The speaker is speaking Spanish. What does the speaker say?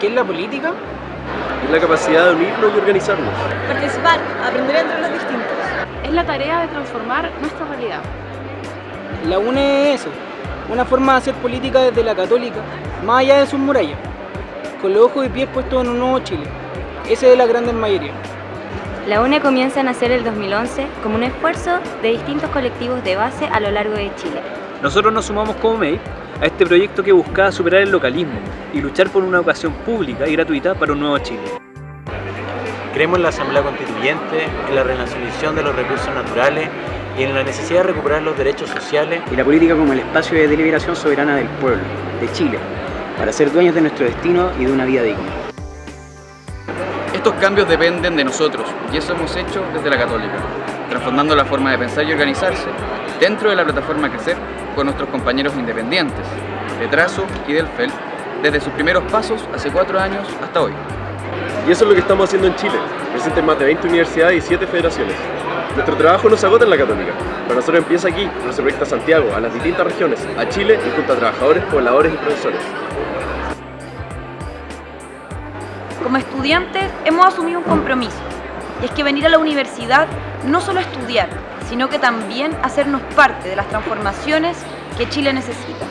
¿Qué es la política? Es la capacidad de unirnos y organizarnos. Participar, aprender entre los distintos. Es la tarea de transformar nuestra realidad. La UNE es eso, una forma de hacer política desde la católica, más allá de sus murallas, con los ojos y pies puestos en un nuevo Chile. Ese es la gran mayoría. La UNE comienza a nacer el 2011 como un esfuerzo de distintos colectivos de base a lo largo de Chile. Nosotros nos sumamos como MEI a este proyecto que buscaba superar el localismo y luchar por una educación pública y gratuita para un nuevo Chile. Creemos en la Asamblea Constituyente, en la renacionalización de los recursos naturales y en la necesidad de recuperar los derechos sociales. Y la política como el espacio de deliberación soberana del pueblo, de Chile, para ser dueños de nuestro destino y de una vida digna. Estos cambios dependen de nosotros y eso hemos hecho desde la Católica, transformando la forma de pensar y organizarse dentro de la plataforma Crecer con nuestros compañeros independientes, de Trazo y del FEL, desde sus primeros pasos hace cuatro años hasta hoy. Y eso es lo que estamos haciendo en Chile, presente en más de 20 universidades y 7 federaciones. Nuestro trabajo no se agota en la Católica, para nosotros empieza aquí, pero se proyecta a Santiago, a las distintas regiones, a Chile y junto a trabajadores, pobladores y profesores. Como estudiantes hemos asumido un compromiso, y es que venir a la universidad no solo estudiar, sino que también hacernos parte de las transformaciones que Chile necesita.